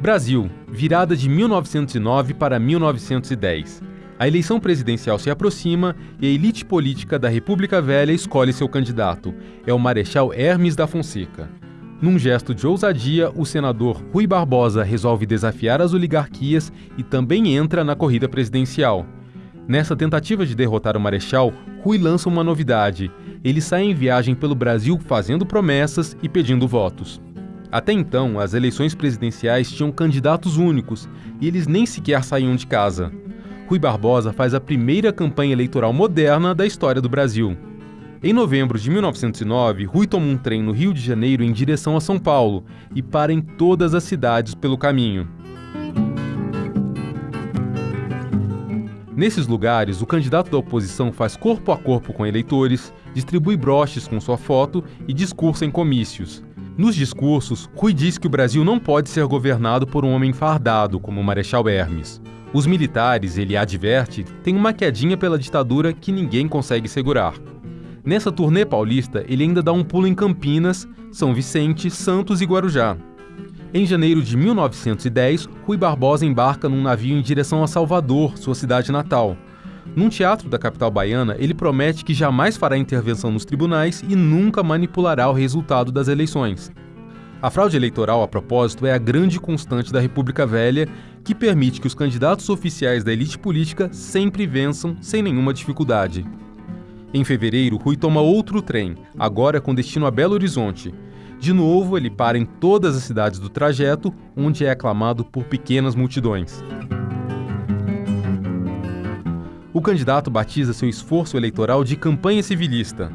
Brasil, virada de 1909 para 1910. A eleição presidencial se aproxima e a elite política da República Velha escolhe seu candidato. É o Marechal Hermes da Fonseca. Num gesto de ousadia, o senador Rui Barbosa resolve desafiar as oligarquias e também entra na corrida presidencial. Nessa tentativa de derrotar o Marechal, Rui lança uma novidade. Ele sai em viagem pelo Brasil fazendo promessas e pedindo votos. Até então, as eleições presidenciais tinham candidatos únicos e eles nem sequer saíam de casa. Rui Barbosa faz a primeira campanha eleitoral moderna da história do Brasil. Em novembro de 1909, Rui toma um trem no Rio de Janeiro em direção a São Paulo e para em todas as cidades pelo caminho. Nesses lugares, o candidato da oposição faz corpo a corpo com eleitores, distribui broches com sua foto e discursa em comícios. Nos discursos, Rui diz que o Brasil não pode ser governado por um homem fardado, como o Marechal Hermes. Os militares, ele adverte, têm uma quedinha pela ditadura que ninguém consegue segurar. Nessa turnê paulista, ele ainda dá um pulo em Campinas, São Vicente, Santos e Guarujá. Em janeiro de 1910, Rui Barbosa embarca num navio em direção a Salvador, sua cidade natal. Num teatro da capital baiana, ele promete que jamais fará intervenção nos tribunais e nunca manipulará o resultado das eleições. A fraude eleitoral, a propósito, é a grande constante da República Velha, que permite que os candidatos oficiais da elite política sempre vençam sem nenhuma dificuldade. Em fevereiro, Rui toma outro trem, agora com destino a Belo Horizonte. De novo, ele para em todas as cidades do trajeto, onde é aclamado por pequenas multidões. O candidato batiza seu esforço eleitoral de campanha civilista.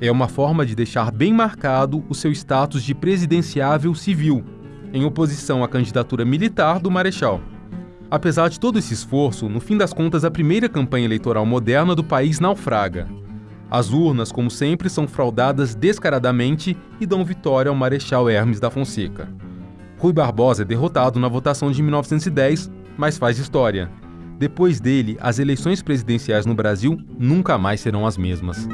É uma forma de deixar bem marcado o seu status de presidenciável civil, em oposição à candidatura militar do Marechal. Apesar de todo esse esforço, no fim das contas, a primeira campanha eleitoral moderna do país naufraga. As urnas, como sempre, são fraudadas descaradamente e dão vitória ao Marechal Hermes da Fonseca. Rui Barbosa é derrotado na votação de 1910, mas faz história. Depois dele, as eleições presidenciais no Brasil nunca mais serão as mesmas.